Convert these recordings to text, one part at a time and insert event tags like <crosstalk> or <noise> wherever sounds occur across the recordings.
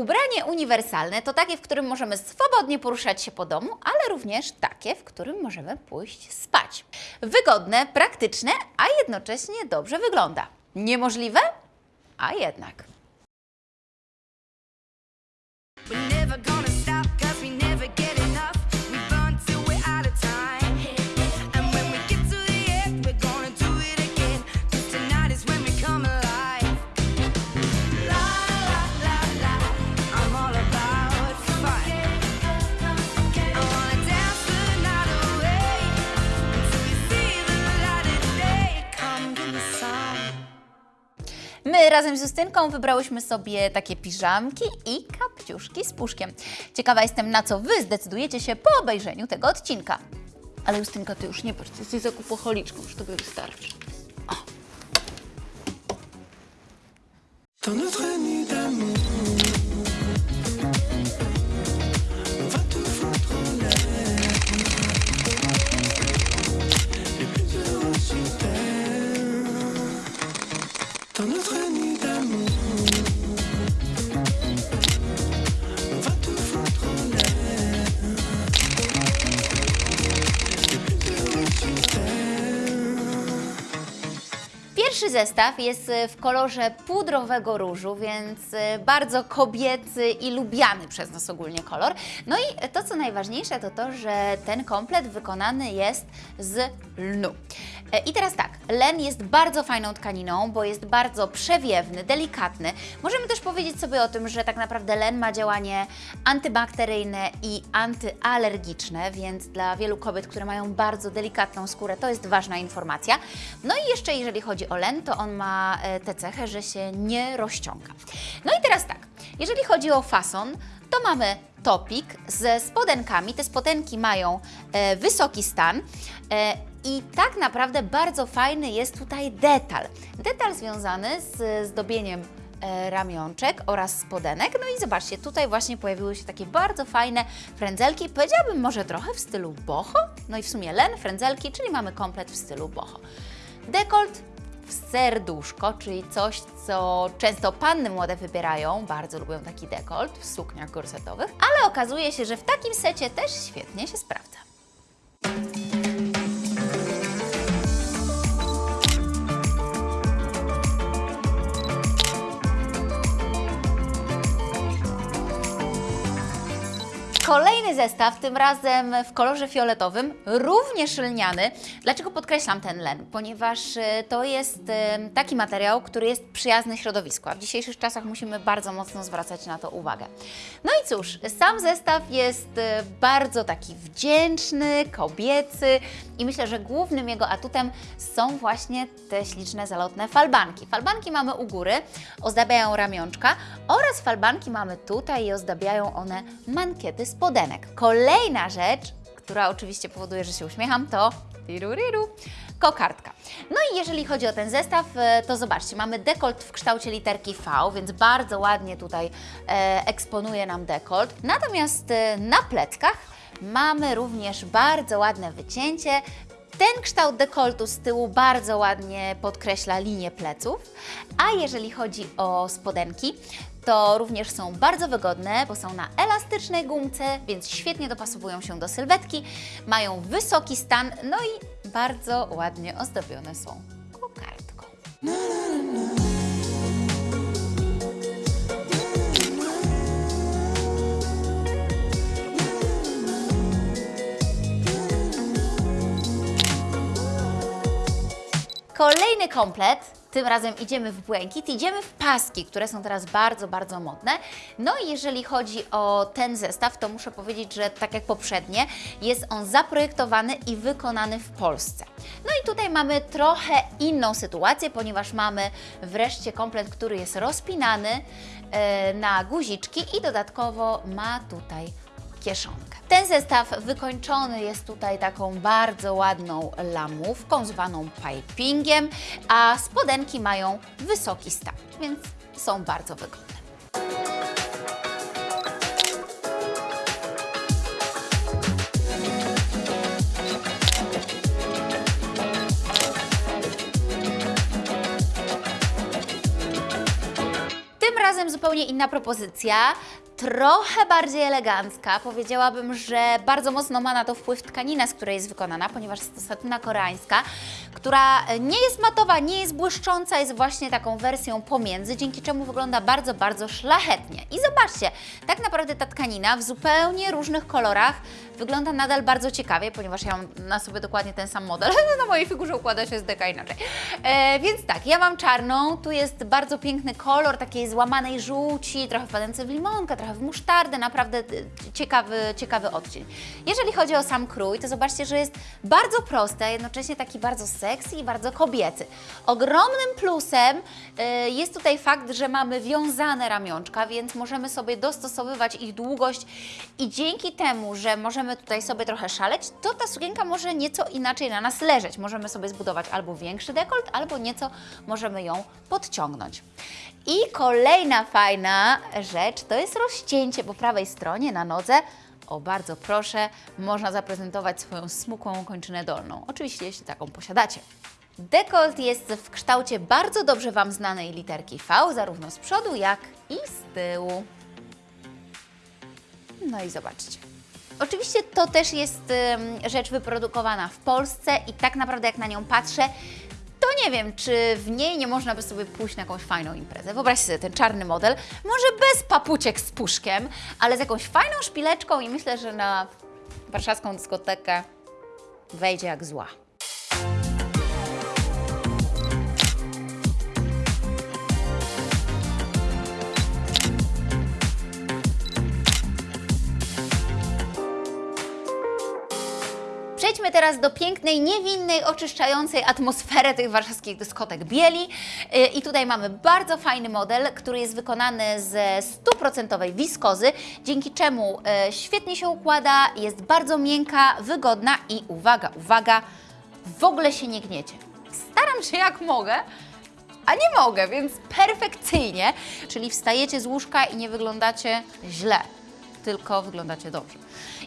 Ubranie uniwersalne to takie, w którym możemy swobodnie poruszać się po domu, ale również takie, w którym możemy pójść spać. Wygodne, praktyczne, a jednocześnie dobrze wygląda. Niemożliwe? A jednak. We're never gonna razem z Justynką wybrałyśmy sobie takie piżamki i kapciuszki z puszkiem. Ciekawa jestem, na co Wy zdecydujecie się po obejrzeniu tego odcinka. Ale Justynka, Ty już nie patrz, Ty jesteś zakupocholiczką, już Tobie wystarczy. Dans notre Pierwszy zestaw jest e, w kolorze pudrowego różu, więc e, bardzo kobiecy i lubiany przez nas ogólnie kolor. No i to, co najważniejsze, to to, że ten komplet wykonany jest z lnu. E, I teraz tak, len jest bardzo fajną tkaniną, bo jest bardzo przewiewny, delikatny. Możemy też powiedzieć sobie o tym, że tak naprawdę len ma działanie antybakteryjne i antyalergiczne, więc dla wielu kobiet, które mają bardzo delikatną skórę, to jest ważna informacja. No i jeszcze jeżeli chodzi o len, to on ma e, tę cechę, że się nie rozciąga. No i teraz tak, jeżeli chodzi o fason, to mamy topik ze spodenkami. Te spodenki mają e, wysoki stan. E, i tak naprawdę bardzo fajny jest tutaj detal. Detal związany z zdobieniem e, ramionczek oraz spodenek. No i zobaczcie, tutaj właśnie pojawiły się takie bardzo fajne frędzelki, powiedziałabym może trochę w stylu boho. No i w sumie len, frędzelki, czyli mamy komplet w stylu boho. Dekolt w serduszko, czyli coś, co często panny młode wybierają, bardzo lubią taki dekolt w sukniach gorsetowych, ale okazuje się, że w takim secie też świetnie się sprawdza. Kolejny zestaw, tym razem w kolorze fioletowym, również lniany. Dlaczego podkreślam ten len? Ponieważ e, to jest taki materiał, który jest przyjazny środowisku, a w dzisiejszych czasach musimy bardzo mocno zwracać na to uwagę. No i cóż, sam zestaw jest e, bardzo taki wdzięczny, kobiecy i myślę, że głównym jego atutem są właśnie te śliczne, zalotne falbanki. Falbanki mamy u góry, ozdabiają ramionczka oraz falbanki mamy tutaj i ozdabiają one mankiety spodenek. Kolejna rzecz, która oczywiście powoduje, że się uśmiecham, to tiruriru, kokardka. No i jeżeli chodzi o ten zestaw, e, to zobaczcie, mamy dekolt w kształcie literki V, więc bardzo ładnie tutaj e, eksponuje nam dekolt. Natomiast e, na pleckach mamy również bardzo ładne wycięcie. Ten kształt dekoltu z tyłu bardzo ładnie podkreśla linię pleców, a jeżeli chodzi o spodenki, to również są bardzo wygodne, bo są na elastycznej gumce, więc świetnie dopasowują się do sylwetki, mają wysoki stan, no i bardzo ładnie ozdobione są kokardką. Kolejny komplet. Tym razem idziemy w błękit, idziemy w paski, które są teraz bardzo, bardzo modne. No i jeżeli chodzi o ten zestaw, to muszę powiedzieć, że tak jak poprzednie, jest on zaprojektowany i wykonany w Polsce. No i tutaj mamy trochę inną sytuację, ponieważ mamy wreszcie komplet, który jest rozpinany e, na guziczki i dodatkowo ma tutaj kieszonkę. Ten zestaw wykończony jest tutaj taką bardzo ładną lamówką zwaną pipingiem, a spodenki mają wysoki stan, więc są bardzo wygodne. Tym razem razem zupełnie inna propozycja, trochę bardziej elegancka. Powiedziałabym, że bardzo mocno ma na to wpływ tkanina, z której jest wykonana, ponieważ jest to satyna koreańska, która nie jest matowa, nie jest błyszcząca, jest właśnie taką wersją pomiędzy, dzięki czemu wygląda bardzo, bardzo szlachetnie. I zobaczcie, tak naprawdę ta tkanina w zupełnie różnych kolorach wygląda nadal bardzo ciekawie, ponieważ ja mam na sobie dokładnie ten sam model. <laughs> Na mojej figurze układa się z deka inaczej. E, więc tak, ja mam czarną, tu jest bardzo piękny kolor takiej złamanej żółci, trochę wpadający w limonkę, trochę w musztardę, naprawdę e, ciekawy, ciekawy odcień. Jeżeli chodzi o sam krój, to zobaczcie, że jest bardzo prosty, a jednocześnie taki bardzo sexy i bardzo kobiecy. Ogromnym plusem e, jest tutaj fakt, że mamy wiązane ramionczka, więc możemy sobie dostosowywać ich długość i dzięki temu, że możemy tutaj sobie trochę szaleć, to ta sukienka może nieco inaczej na nas leżeć. Możemy sobie zbudować albo większy dekolt, albo nieco możemy ją podciągnąć. I kolejna fajna rzecz to jest rozcięcie po prawej stronie na nodze. O, bardzo proszę, można zaprezentować swoją smukłą kończynę dolną. Oczywiście, jeśli taką posiadacie. Dekolt jest w kształcie bardzo dobrze Wam znanej literki V, zarówno z przodu, jak i z tyłu. No i zobaczcie. Oczywiście to też jest rzecz wyprodukowana w Polsce i tak naprawdę jak na nią patrzę, to nie wiem, czy w niej nie można by sobie pójść na jakąś fajną imprezę. Wyobraźcie sobie ten czarny model, może bez papuciek z puszkiem, ale z jakąś fajną szpileczką i myślę, że na warszawską dyskotekę wejdzie jak zła. Teraz do pięknej, niewinnej, oczyszczającej atmosfery tych warszawskich dyskotek bieli. Yy, I tutaj mamy bardzo fajny model, który jest wykonany ze stuprocentowej wiskozy, dzięki czemu yy, świetnie się układa, jest bardzo miękka, wygodna i uwaga, uwaga, w ogóle się nie gniecie. Staram się jak mogę, a nie mogę, więc perfekcyjnie, czyli wstajecie z łóżka i nie wyglądacie źle, tylko wyglądacie dobrze.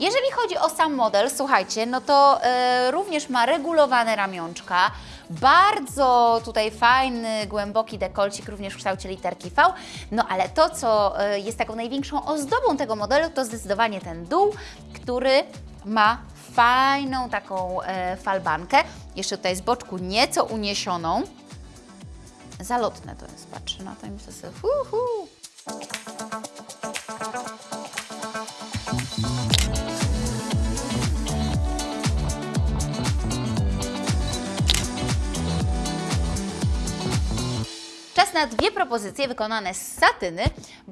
Jeżeli chodzi o sam model, słuchajcie, no to e, również ma regulowane ramionczka, bardzo tutaj fajny, głęboki dekolcik, również w kształcie literki V, no ale to, co e, jest taką największą ozdobą tego modelu, to zdecydowanie ten dół, który ma fajną taką e, falbankę, jeszcze tutaj z boczku nieco uniesioną, zalotne to jest, patrzę na to i myślę sobie, hu, hu. Na dwie propozycje wykonane z satyny,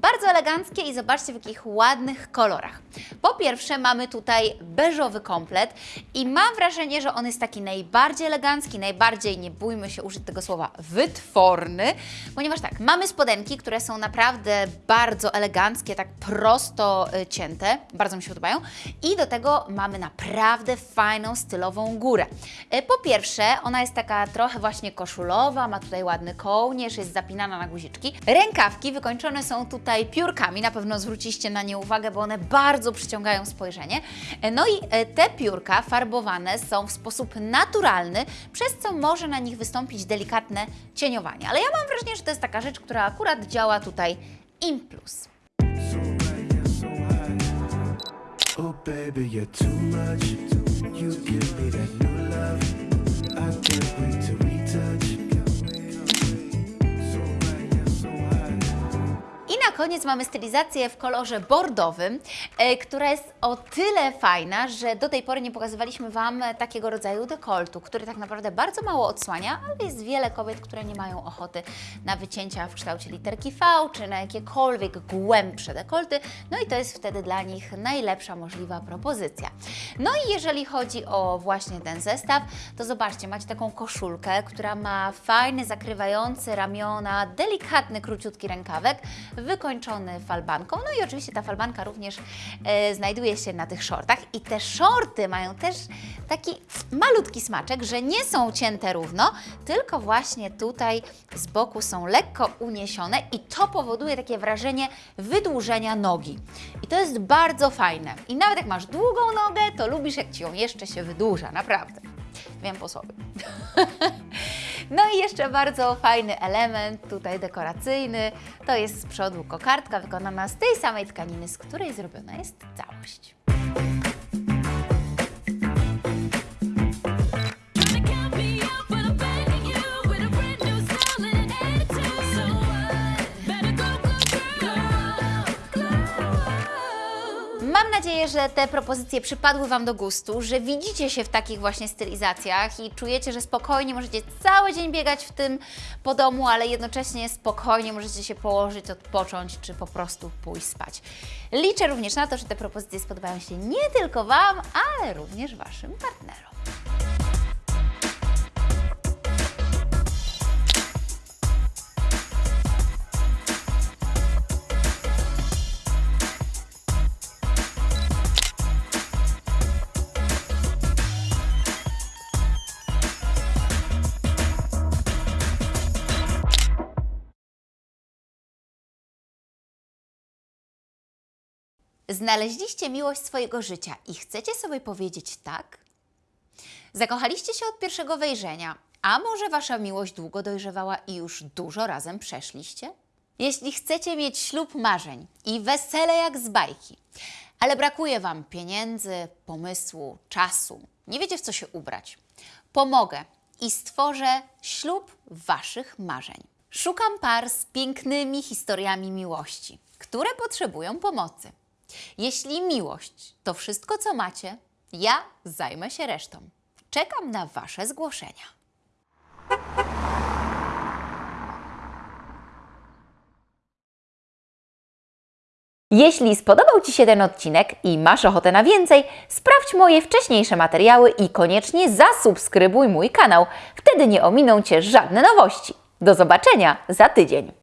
bardzo eleganckie i zobaczcie w jakich ładnych kolorach. Po pierwsze mamy tutaj beżowy komplet i mam wrażenie, że on jest taki najbardziej elegancki, najbardziej, nie bójmy się użyć tego słowa, wytworny, ponieważ tak, mamy spodenki, które są naprawdę bardzo eleganckie, tak prosto y, cięte, bardzo mi się podobają i do tego mamy naprawdę fajną, stylową górę. Y, Po pierwsze, ona jest taka trochę właśnie koszulowa, ma tutaj ładny kołnierz, jest zapinana na guziczki. Rękawki wykończone są tutaj piórkami, na pewno zwróciliście na nie uwagę, bo one bardzo przyciągają spojrzenie. E, No i e, te piórka farbowane są w sposób naturalny, przez co może na nich wystąpić delikatne cieniowanie. Ale ja mam wrażenie, że to jest taka rzecz, która akurat działa tutaj in plus. Oh, baby, you're too much. You give me that koniec mamy stylizację w kolorze bordowym, e, która jest o tyle fajna, że do tej pory nie pokazywaliśmy Wam takiego rodzaju dekoltu, który tak naprawdę bardzo mało odsłania, ale jest wiele kobiet, które nie mają ochoty na wycięcia w kształcie literki V, czy na jakiekolwiek głębsze dekolty, no i to jest wtedy dla nich najlepsza możliwa propozycja. No i jeżeli chodzi o właśnie ten zestaw, to zobaczcie, macie taką koszulkę, która ma fajny, zakrywający ramiona, delikatny, króciutki rękawek, wykończony falbanką. No i oczywiście ta falbanka również e, znajduje się na tych shortach. I te shorty mają też taki malutki smaczek, że nie są cięte równo, tylko właśnie tutaj z boku są lekko uniesione i to powoduje takie wrażenie wydłużenia nogi. I to jest bardzo fajne. I nawet jak masz długą nogę, to lubisz jak Ci ją jeszcze się wydłuża, naprawdę. Wiem po sobie. <laughs> No i jeszcze bardzo fajny element, tutaj dekoracyjny, to jest z przodu kokardka wykonana z tej samej tkaniny, z której zrobiona jest całość. Że te propozycje przypadły Wam do gustu, że widzicie się w takich właśnie stylizacjach i czujecie, że spokojnie możecie cały dzień biegać w tym po domu, ale jednocześnie spokojnie możecie się położyć, odpocząć czy po prostu pójść spać. Liczę również na to, że te propozycje spodobają się nie tylko Wam, ale również Waszym partnerom. Znaleźliście miłość swojego życia i chcecie sobie powiedzieć tak? Zakochaliście się od pierwszego wejrzenia, a może wasza miłość długo dojrzewała i już dużo razem przeszliście? Jeśli chcecie mieć ślub marzeń i wesele jak z bajki, ale brakuje wam pieniędzy, pomysłu, czasu, nie wiecie w co się ubrać, pomogę i stworzę ślub waszych marzeń. Szukam par z pięknymi historiami miłości, które potrzebują pomocy. Jeśli miłość to wszystko, co macie, ja zajmę się resztą. Czekam na Wasze zgłoszenia. Jeśli spodobał Ci się ten odcinek i masz ochotę na więcej, sprawdź moje wcześniejsze materiały i koniecznie zasubskrybuj mój kanał. Wtedy nie ominą Cię żadne nowości. Do zobaczenia za tydzień.